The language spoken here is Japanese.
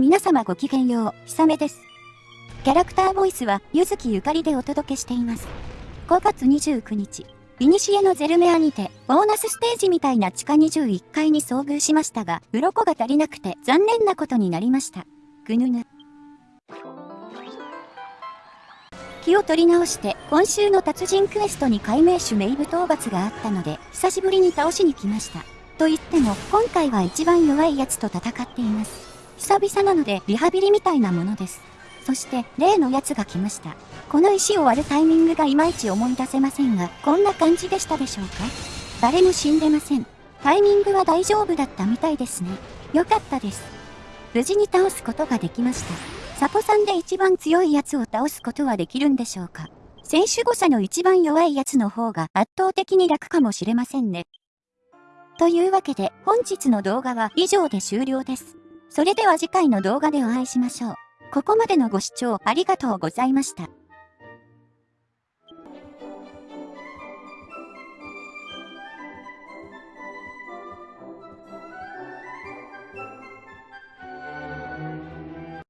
皆様ごきげんよう、ひさめです。キャラクターボイスは、ゆずきゆかりでお届けしています。5月29日、イニシエのゼルメアにて、ボーナスステージみたいな地下21階に遭遇しましたが、鱗が足りなくて残念なことになりました。ぐぬぬ。気を取り直して、今週の達人クエストに解明種メイブ討伐があったので、久しぶりに倒しに来ました。と言っても、今回は一番弱いやつと戦っています。久々なのでリハビリみたいなものです。そして例のやつが来ました。この石を割るタイミングがいまいち思い出せませんが、こんな感じでしたでしょうか？誰も死んでません。タイミングは大丈夫だったみたいですね。よかったです。無事に倒すことができました。サポさんで一番強いやつを倒すことはできるんでしょうか？選手誤差の一番弱いやつの方が圧倒的に楽かもしれませんね。というわけで本日の動画は以上で終了です。それでは次回の動画でお会いしましょう。ここまでのご視聴ありがとうございました。